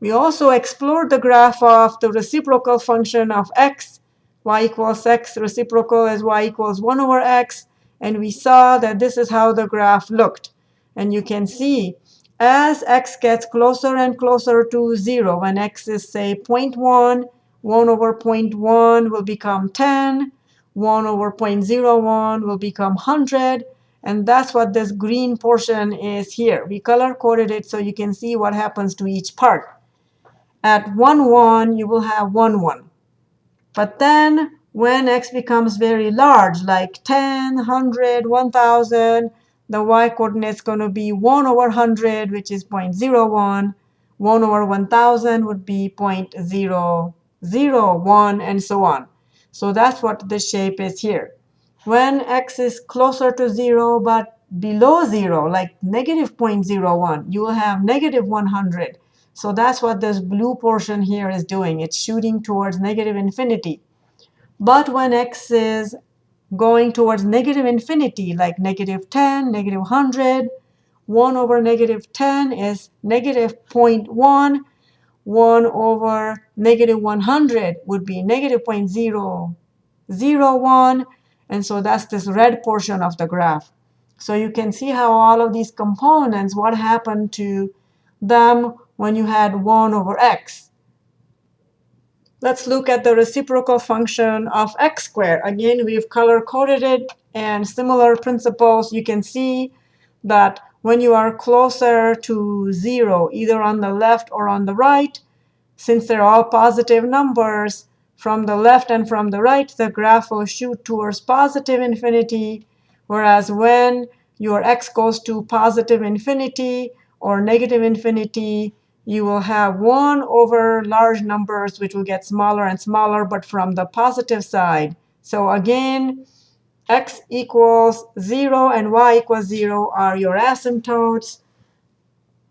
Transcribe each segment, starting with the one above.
We also explored the graph of the reciprocal function of x. y equals x, reciprocal is y equals 1 over x. And we saw that this is how the graph looked. And you can see as x gets closer and closer to 0, when x is, say, 0.1, 1 over 0.1 will become 10. 1 over 0.01 will become 100. And that's what this green portion is here. We color coded it so you can see what happens to each part. At 1, 1, you will have 1, 1. But then when x becomes very large, like 10, 100, 1,000, the y coordinate is going to be 1 over 100, which is 0.01. 1 over 1,000 would be 0.001, and so on. So that's what the shape is here. When x is closer to 0 but below 0, like negative 0.01, you will have negative 100. So that's what this blue portion here is doing. It's shooting towards negative infinity. But when x is going towards negative infinity, like negative 10, negative 100, 1 over negative 10 is negative 0.1. 1 over negative 100 would be negative 0.001. And so that's this red portion of the graph. So you can see how all of these components, what happened to them when you had 1 over x. Let's look at the reciprocal function of x squared. Again, we've color-coded it. And similar principles, you can see that when you are closer to 0, either on the left or on the right, since they're all positive numbers, from the left and from the right, the graph will shoot towards positive infinity. Whereas when your x goes to positive infinity or negative infinity, you will have 1 over large numbers, which will get smaller and smaller, but from the positive side. So again, x equals 0 and y equals 0 are your asymptotes.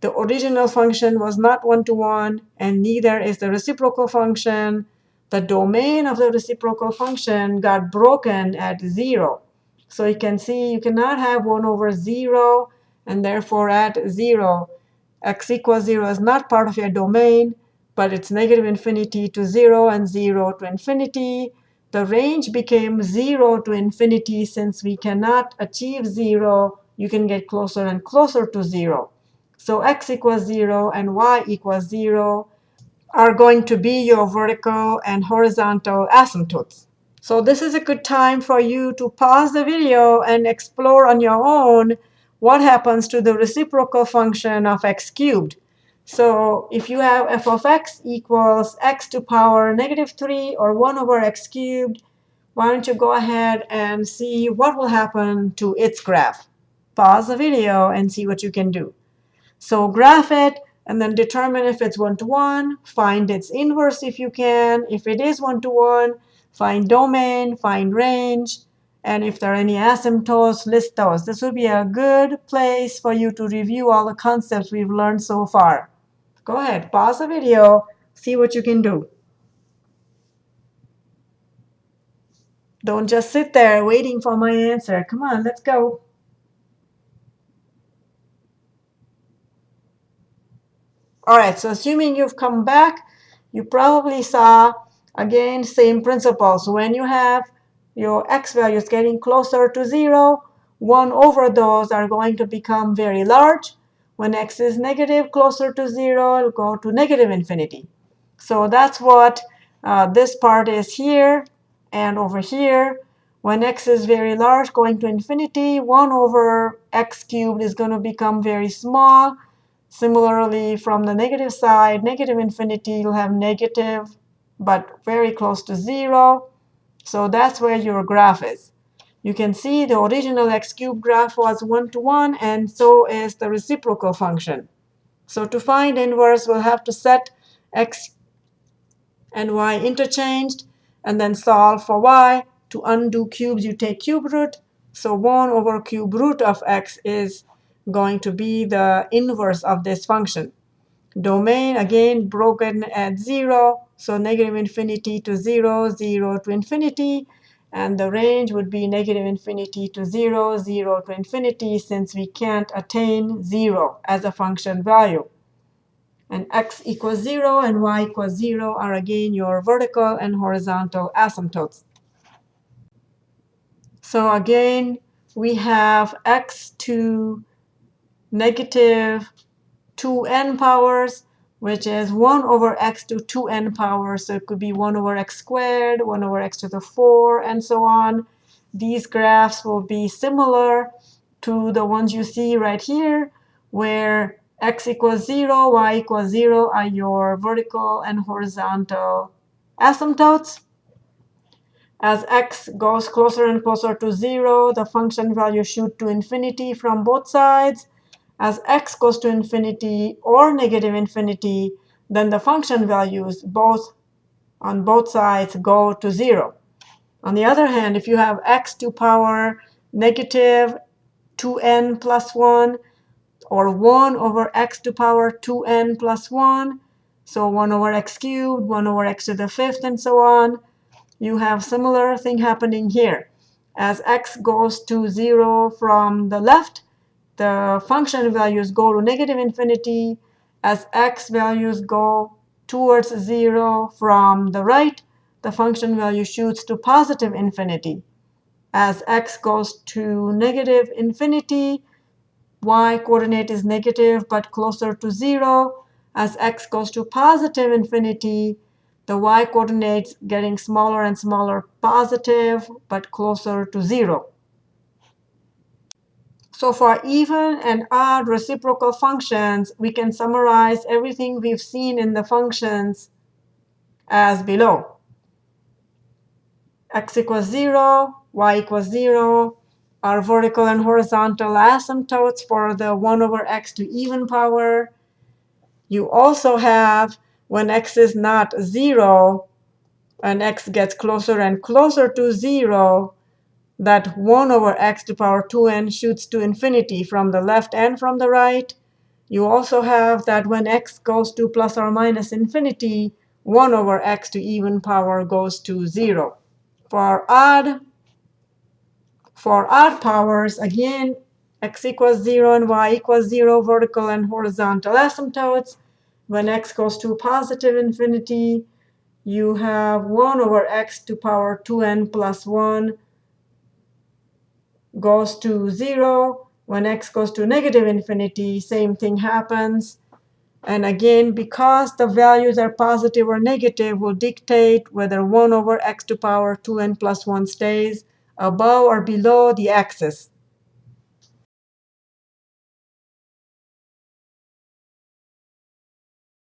The original function was not one-to-one, -one, and neither is the reciprocal function. The domain of the reciprocal function got broken at 0. So you can see you cannot have 1 over 0, and therefore at 0, x equals 0 is not part of your domain, but it's negative infinity to 0 and 0 to infinity the range became 0 to infinity. Since we cannot achieve 0, you can get closer and closer to 0. So x equals 0 and y equals 0 are going to be your vertical and horizontal asymptotes. So this is a good time for you to pause the video and explore on your own what happens to the reciprocal function of x cubed. So if you have f of x equals x to power negative 3 or 1 over x cubed, why don't you go ahead and see what will happen to its graph. Pause the video and see what you can do. So graph it, and then determine if it's one-to-one. -one. Find its inverse if you can. If it is one-to-one, -one, find domain, find range. And if there are any asymptotes, list those. This would be a good place for you to review all the concepts we've learned so far. Go ahead, pause the video, see what you can do. Don't just sit there waiting for my answer. Come on, let's go. All right, so assuming you've come back, you probably saw, again, same principles. When you have your x values getting closer to 0, 1 over those are going to become very large. When x is negative, closer to 0, it'll go to negative infinity. So that's what uh, this part is here and over here. When x is very large, going to infinity, 1 over x cubed is going to become very small. Similarly, from the negative side, negative infinity, you'll have negative, but very close to 0. So that's where your graph is. You can see the original x cubed graph was one-to-one, -one, and so is the reciprocal function. So to find inverse, we'll have to set x and y interchanged, and then solve for y. To undo cubes, you take cube root. So 1 over cube root of x is going to be the inverse of this function. Domain, again, broken at 0. So negative infinity to 0, 0 to infinity. And the range would be negative infinity to 0, 0 to infinity, since we can't attain 0 as a function value. And x equals 0 and y equals 0 are again your vertical and horizontal asymptotes. So again, we have x to negative 2n powers, which is 1 over x to 2n powers. So it could be 1 over x squared, 1 over x to the 4, and so on. These graphs will be similar to the ones you see right here, where x equals 0, y equals 0 are your vertical and horizontal asymptotes. As x goes closer and closer to 0, the function value shoot to infinity from both sides. As x goes to infinity or negative infinity, then the function values both on both sides go to 0. On the other hand, if you have x to power negative 2n plus 1, or 1 over x to power 2n plus 1. So 1 over x cubed, 1 over x to the fifth, and so on. You have similar thing happening here. As x goes to 0 from the left, the function values go to negative infinity. As x values go towards 0 from the right, the function value shoots to positive infinity. As x goes to negative infinity, y coordinate is negative but closer to 0. As x goes to positive infinity, the y coordinates getting smaller and smaller positive but closer to 0. So for even and odd reciprocal functions, we can summarize everything we've seen in the functions as below. x equals 0, y equals 0, are vertical and horizontal asymptotes for the 1 over x to even power. You also have, when x is not 0, and x gets closer and closer to 0, that 1 over x to power 2n shoots to infinity from the left and from the right. You also have that when x goes to plus or minus infinity, 1 over x to even power goes to 0. For odd for odd powers, again, x equals 0 and y equals 0, vertical and horizontal asymptotes. When x goes to positive infinity, you have 1 over x to power 2n plus 1 goes to 0. When x goes to negative infinity, same thing happens. And again, because the values are positive or negative, will dictate whether 1 over x to power 2n plus 1 stays above or below the axis.